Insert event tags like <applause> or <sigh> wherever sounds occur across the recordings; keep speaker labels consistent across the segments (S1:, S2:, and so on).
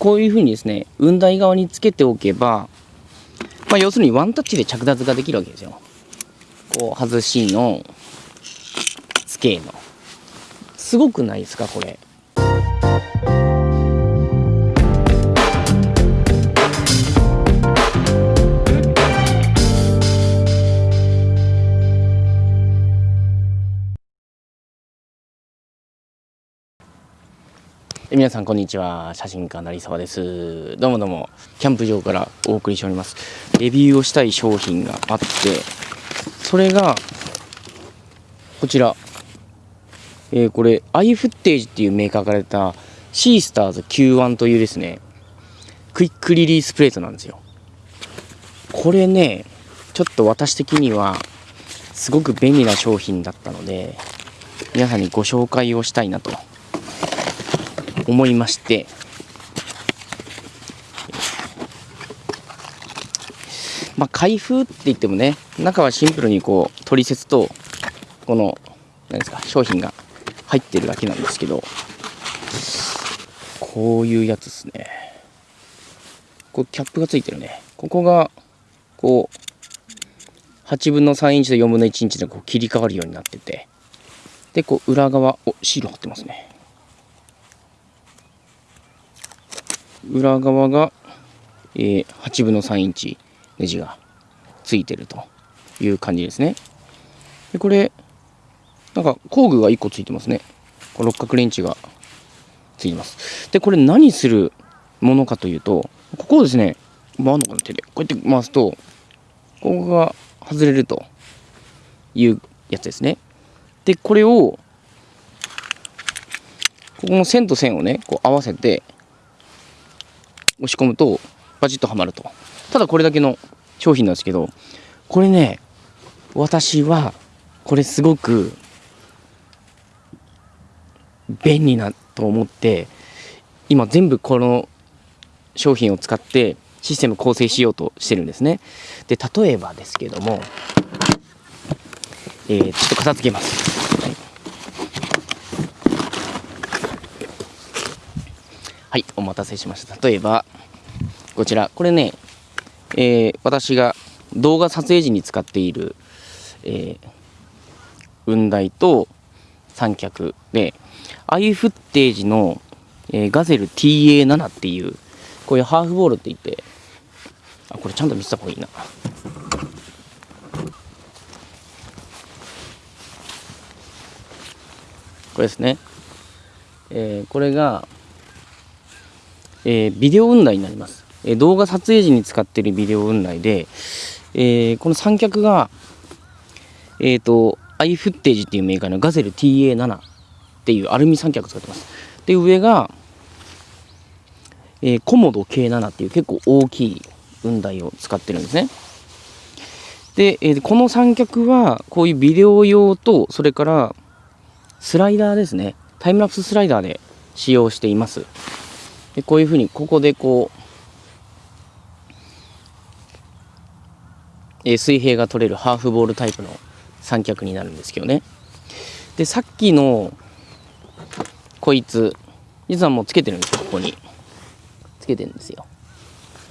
S1: こういうふうにですね雲台側につけておけば、まあ、要するにワンタッチで着脱ができるわけですよ。こう外しのつけの。すごくないですかこれ。皆さんこんにちは。写真家成沢です。どうもどうも。キャンプ場からお送りしております。レビューをしたい商品があってそれがこちら。えー、これアイフッテージっていうメーカーから出たシースターズ Q1 というですねクイックリリースプレートなんですよ。これねちょっと私的にはすごく便利な商品だったので皆さんにご紹介をしたいなと。思いまして。まあ開封って言ってもね中はシンプルにこう取説とこの何ですか商品が入ってるだけなんですけどこういうやつですね。こうキャップがついてるね。ここがこう8分の3インチと4分の1インチでこう切り替わるようになってて。でこう裏側おシール貼ってますね。裏側が、えー、8分の3インチネジがついてるという感じですね。でこれなんか工具が1個ついてますね。六角レンチがついてます。でこれ何するものかというとここをですね回るのかな手でこうやって回すとここが外れるというやつですね。でこれをここの線と線をねこう合わせて押し込むとバチッとはまると。ただこれだけの商品なんですけどこれね私はこれすごく便利なと思って今全部この商品を使ってシステム構成しようとしてるんですね。で例えばですけどもえー、ちょっと片付けます、はい。はい、お待たせしました。例えば、こちら、これね、えー、私が動画撮影時に使っている、えー、雲台と三脚で、アイフッテージの、えー、ガゼル TA7 っていう、こういうハーフボールって言って、あ、これちゃんと見せた方がいいな。これですね。えー、これが、えー、ビデオ雲台になります、え、動画撮影時に使っているビデオ雲台で、えー、この三脚がえっ、ー、とアイフッテージっていうメーカーのガゼル TA7 っていうアルミ三脚使ってます。で上が、えー、コモド K7 っていう結構大きい雲台を使ってるんですね。で、えー、この三脚はこういうビデオ用とそれからスライダーですね。タイムラプススライダーで使用しています。でこういうふうにここでこう、え、水平が取れるハーフボールタイプの三脚になるんですけどね。でさっきのこいつ実はもうつけてるんですよここに。つけてるんですよ。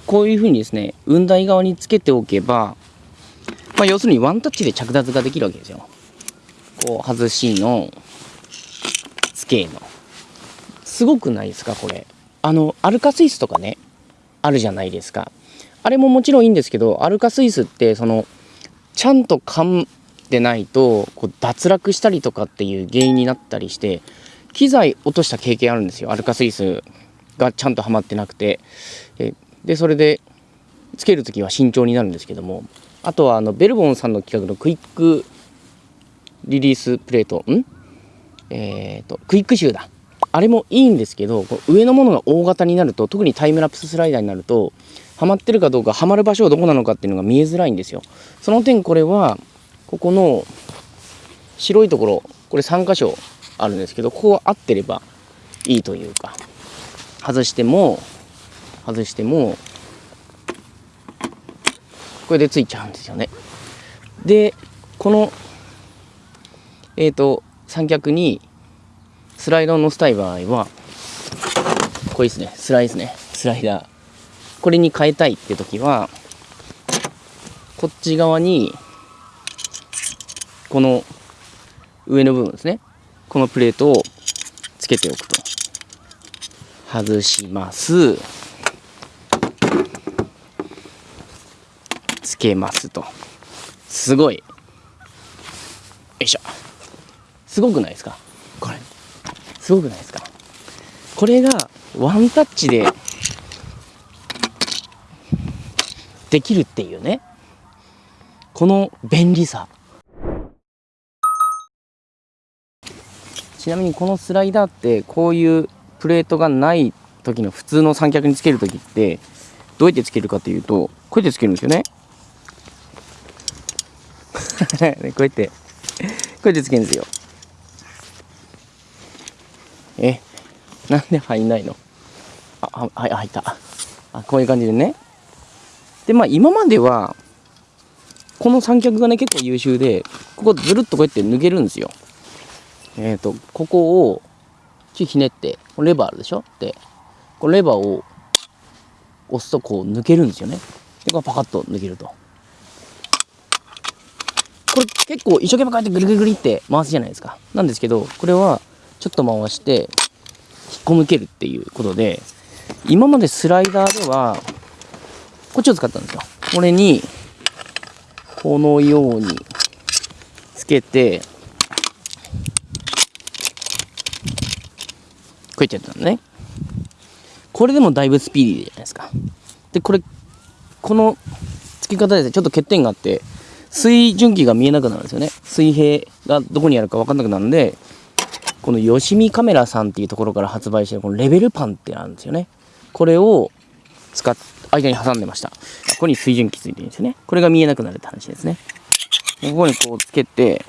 S1: こういうふうにですね雲台側につけておけば、まあ、要するにワンタッチで着脱ができるわけですよ。こう外しのつけの。すごくないですかこれ。あのアルカスイスとかねあるじゃないですか。あれももちろんいいんですけどアルカスイスってそのちゃんと噛んでないとこう脱落したりとかっていう原因になったりして機材落とした経験あるんですよ。アルカスイスがちゃんとはまってなくて。でそれでつける時は慎重になるんですけども。あとはあのベルボンさんの企画のクイックリリースプレートん？えっ、ー、とクイックシューだ。あれもいいんですけど上のものが大型になると特にタイムラプススライダーになるとはまってるかどうかはまる場所はどこなのかっていうのが見えづらいんですよ。その点これはここの白いところこれ3箇所あるんですけどここは合ってればいいというか。外しても外してもこれでついちゃうんですよね。でこのえっ、ー、と三脚にスライドを乗せたい場合はこれですね。スライスね。スライダー。これに変えたいって時はこっち側にこの上の部分ですね。このプレートをつけておくと。外します。つけますと。すごい。よいしょ。すごくないですか？これ。すごくないですか？これがワンタッチでできるっていうね。この便利さ。ちなみにこのスライダーってこういうプレートがない時の普通の三脚につける時ってどうやってつけるかというとこうやってつけるんですよね。<laughs> こうやってこうやってつけるんですよ。えなんで入んないの？ああ入った。あこういう感じでね。でまあ今まではこの三脚がね結構優秀でここずるっとこうやって抜けるんですよ。えっ、ー、とここをちひねってレバーあるでしょ？でこのレバーを押すとこう抜けるんですよね。でこれパカッと抜けると。これ結構一生懸命こうやってぐるぐるぐるって回すじゃないですか。なんですけどこれはちょっと回して引っこ抜けるっていうことで今までスライダーではこっちを使ったんですよ。これにこのようにつけてこうやってやったのね。これでもだいぶスピーディーじゃないですか。でこれこの付き方ですねちょっと欠点があって水準器が見えなくなるんですよね。水平がどこにあるか分かんなくなるんでこのよしみカメラさんっていうところから発売してるこのレベルパンってあるんですよね。これを使っ間に挟んでました。ここに水準器ついてるんですよね。これが見えなくなるって話ですね。ここにこうつけて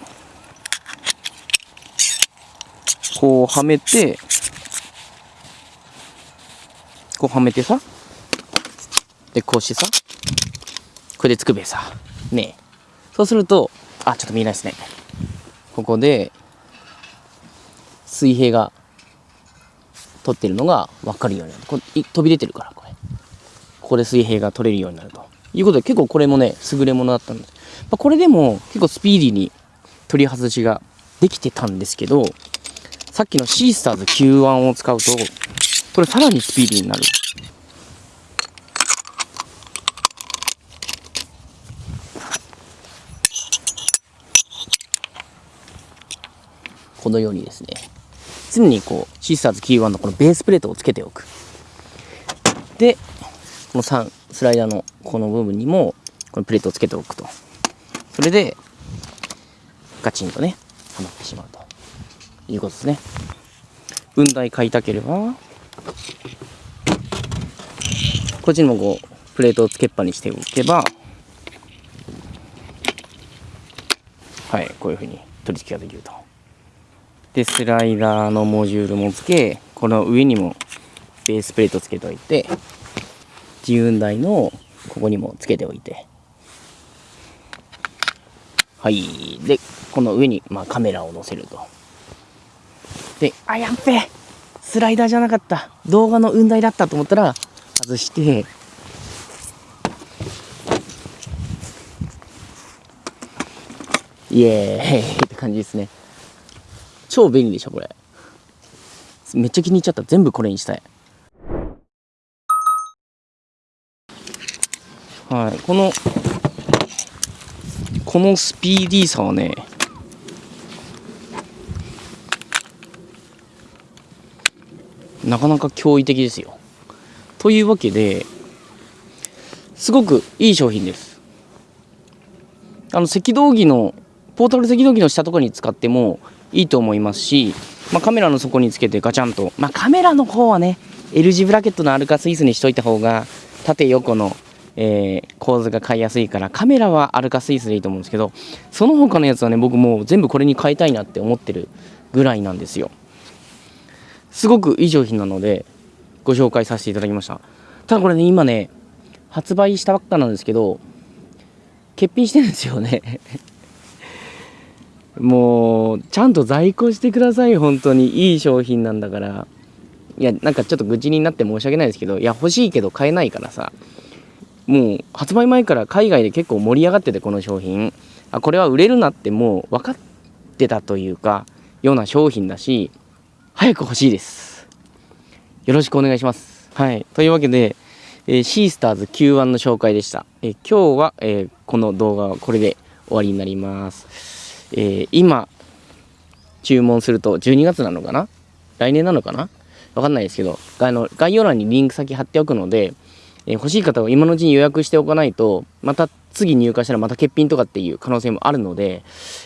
S1: こうはめてこうはめてさでこうしてさこれでつくべさ。ねえ。そうすると、あ、ちょっと見えないですね。ここで、水平が取ってるのが分かるようになる。これ飛び出てるから、こ。で水平が取れるようになると。いうことで、結構これもね、優れものだったんで。まあ、これでも結構スピーディーに取り外しができてたんですけど、さっきのシースターズ Q1 を使うと、これさらにスピーディーになる。このようにですね常にこうシスターズキーワンのこのベースプレートをつけておくでこの3スライダーのこの部分にもこのプレートをつけておくと。それでガチンとねはまってしまうと。いうことですね。雲台買いたければこっちにもこうプレートをつけっぱにしておけばはいこういうふうに取り付けができると。でスライダーのモジュールもつけこの上にもベースプレートつけておいて自運台のここにもつけておいて。はい。でこの上に、まあ、カメラを載せると。であやっべ。スライダーじゃなかった。動画の雲台だったと思ったら外して。イエーイ。って感じですね。超便利でしょこれ。めっちゃ気に入っちゃった。全部これにしたい。はい。このこのスピーディーさはねなかなか驚異的ですよ。というわけですごくいい商品です。あの赤道儀のポータル赤道儀の下とかに使ってもいいと思いますし、まあ、カメラの底につけてガチャンと、まあ、カメラの方はね L 字ブラケットのアルカスイスにしといた方が縦横の、えー、構図が買いやすいからカメラはアルカスイスでいいと思うんですけどその他のやつはね僕もう全部これに変えたいなって思ってるぐらいなんですよ。すごくいい商品なのでご紹介させていただきました。ただこれね今ね発売したばっかなんですけど欠品してるんですよね。<laughs> もうちゃんと在庫してください本当に。いい商品なんだから。いやなんかちょっと愚痴になって申し訳ないですけどいや欲しいけど買えないからさ。もう発売前から海外で結構盛り上がっててこの商品。あこれは売れるなってもう分かってたというかような商品だし早く欲しいです。よろしくお願いします。はい。というわけで、えー、シースターズ Q1 の紹介でした、えー、今日は、えー、この動画はこれで終わりになります、え今注文すると12月なのかな？来年なのかな？わかんないですけどあの概要欄にリンク先貼っておくので、え欲しい方は今のうちに予約しておかないとまた次入荷したらまた欠品とかっていう可能性もあるので、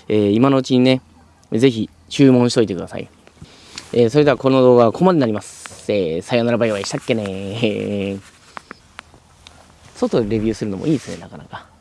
S1: え今のうちにねぜひ注文しといてください。えー、それではこの動画はここまでになります。えー、さよならバイバイしたっけね <laughs> 外でレビューするのもいいですね、なかなか。